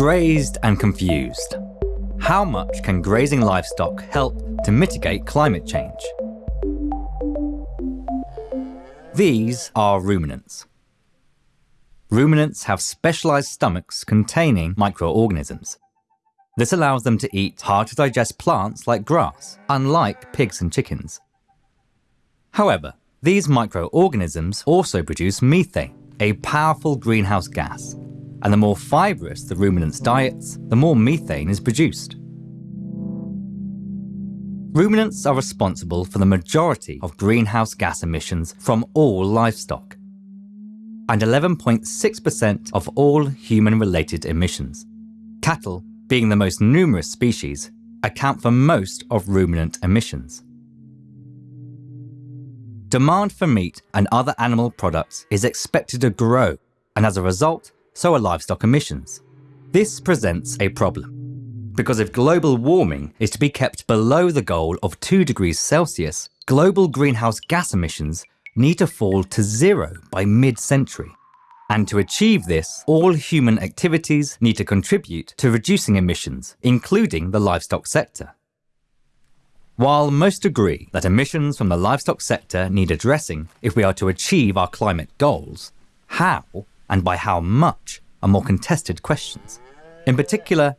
Grazed and confused. How much can grazing livestock help to mitigate climate change? These are ruminants. Ruminants have specialised stomachs containing microorganisms. This allows them to eat hard to digest plants like grass, unlike pigs and chickens. However, these microorganisms also produce methane, a powerful greenhouse gas, and the more fibrous the ruminant's diets, the more methane is produced. Ruminants are responsible for the majority of greenhouse gas emissions from all livestock, and 11.6% of all human-related emissions. Cattle, being the most numerous species, account for most of ruminant emissions. Demand for meat and other animal products is expected to grow, and as a result, so are livestock emissions. This presents a problem. Because if global warming is to be kept below the goal of 2 degrees Celsius, global greenhouse gas emissions need to fall to zero by mid-century. And to achieve this, all human activities need to contribute to reducing emissions, including the livestock sector. While most agree that emissions from the livestock sector need addressing if we are to achieve our climate goals, how and by how much are more contested questions. In particular,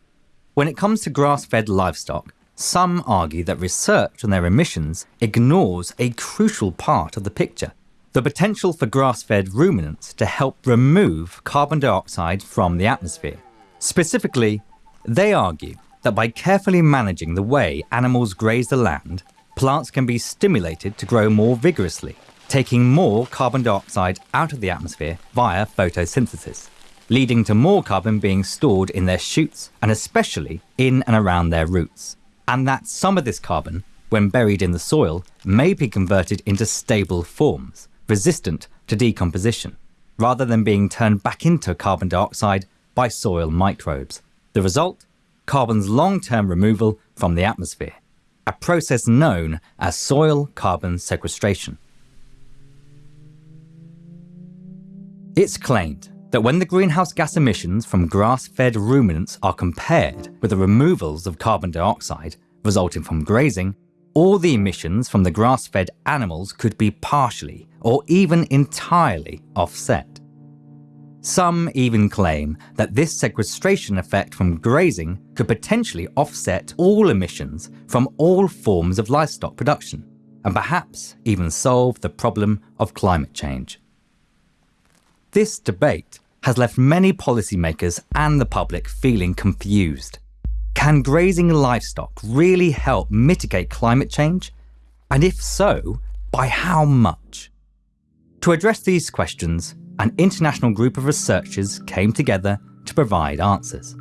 when it comes to grass-fed livestock, some argue that research on their emissions ignores a crucial part of the picture, the potential for grass-fed ruminants to help remove carbon dioxide from the atmosphere. Specifically, they argue that by carefully managing the way animals graze the land, plants can be stimulated to grow more vigorously, taking more carbon dioxide out of the atmosphere via photosynthesis, leading to more carbon being stored in their shoots and especially in and around their roots. And that some of this carbon, when buried in the soil, may be converted into stable forms, resistant to decomposition, rather than being turned back into carbon dioxide by soil microbes. The result? Carbon's long-term removal from the atmosphere, a process known as soil carbon sequestration. It's claimed that when the greenhouse gas emissions from grass-fed ruminants are compared with the removals of carbon dioxide resulting from grazing, all the emissions from the grass-fed animals could be partially or even entirely offset. Some even claim that this sequestration effect from grazing could potentially offset all emissions from all forms of livestock production, and perhaps even solve the problem of climate change. This debate has left many policymakers and the public feeling confused. Can grazing livestock really help mitigate climate change? And if so, by how much? To address these questions, an international group of researchers came together to provide answers.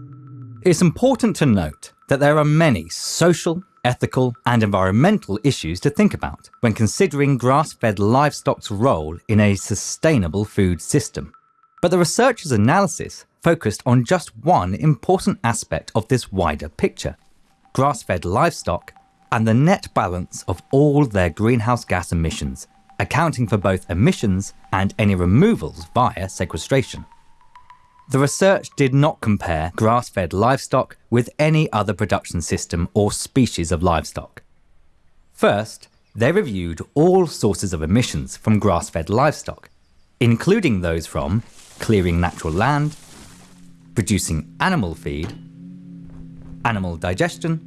It's important to note that there are many social, ethical and environmental issues to think about when considering grass-fed livestock's role in a sustainable food system. But the researchers' analysis focused on just one important aspect of this wider picture, grass-fed livestock and the net balance of all their greenhouse gas emissions, accounting for both emissions and any removals via sequestration. The research did not compare grass-fed livestock with any other production system or species of livestock. First, they reviewed all sources of emissions from grass-fed livestock, including those from clearing natural land, producing animal feed, animal digestion,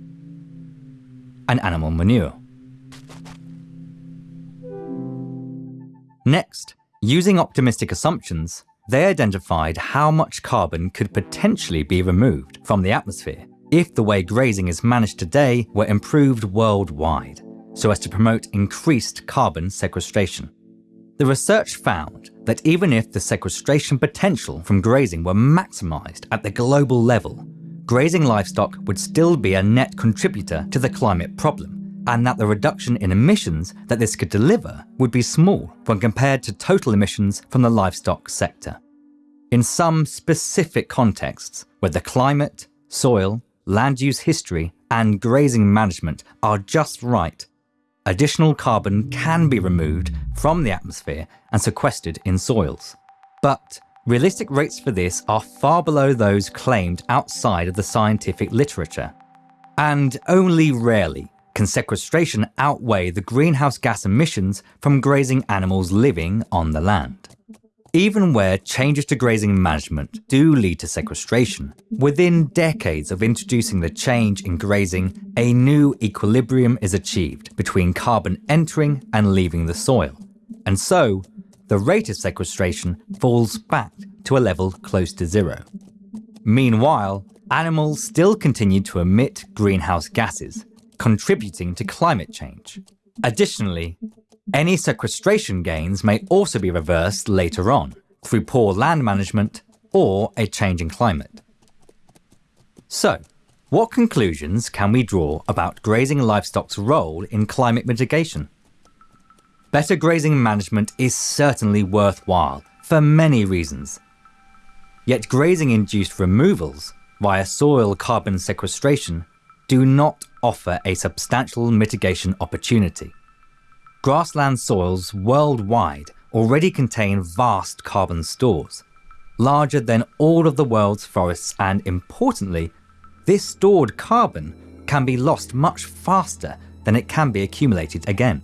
and animal manure. Next, using optimistic assumptions, they identified how much carbon could potentially be removed from the atmosphere if the way grazing is managed today were improved worldwide, so as to promote increased carbon sequestration. The research found that even if the sequestration potential from grazing were maximised at the global level, grazing livestock would still be a net contributor to the climate problem and that the reduction in emissions that this could deliver would be small when compared to total emissions from the livestock sector. In some specific contexts, where the climate, soil, land use history, and grazing management are just right, additional carbon can be removed from the atmosphere and sequestered in soils. But realistic rates for this are far below those claimed outside of the scientific literature. And only rarely can sequestration outweigh the greenhouse gas emissions from grazing animals living on the land. Even where changes to grazing management do lead to sequestration, within decades of introducing the change in grazing, a new equilibrium is achieved between carbon entering and leaving the soil. And so, the rate of sequestration falls back to a level close to zero. Meanwhile, animals still continue to emit greenhouse gases, contributing to climate change. Additionally, any sequestration gains may also be reversed later on through poor land management or a changing climate. So, what conclusions can we draw about grazing livestock's role in climate mitigation? Better grazing management is certainly worthwhile for many reasons. Yet grazing induced removals via soil carbon sequestration do not offer a substantial mitigation opportunity. Grassland soils worldwide already contain vast carbon stores, larger than all of the world's forests and importantly, this stored carbon can be lost much faster than it can be accumulated again.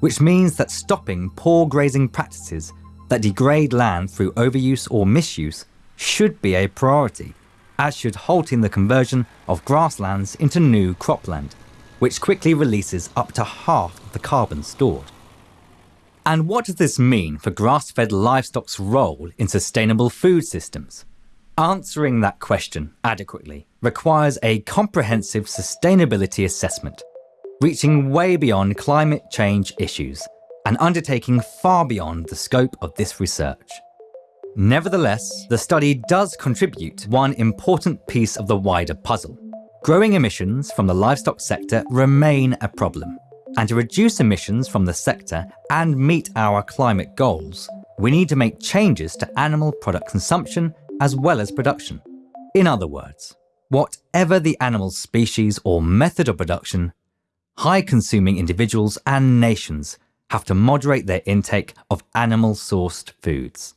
Which means that stopping poor grazing practices that degrade land through overuse or misuse should be a priority, as should halting the conversion of grasslands into new cropland which quickly releases up to half of the carbon stored. And what does this mean for grass-fed livestock's role in sustainable food systems? Answering that question adequately requires a comprehensive sustainability assessment, reaching way beyond climate change issues and undertaking far beyond the scope of this research. Nevertheless, the study does contribute one important piece of the wider puzzle, Growing emissions from the livestock sector remain a problem, and to reduce emissions from the sector and meet our climate goals, we need to make changes to animal product consumption as well as production. In other words, whatever the animal species or method of production, high consuming individuals and nations have to moderate their intake of animal sourced foods.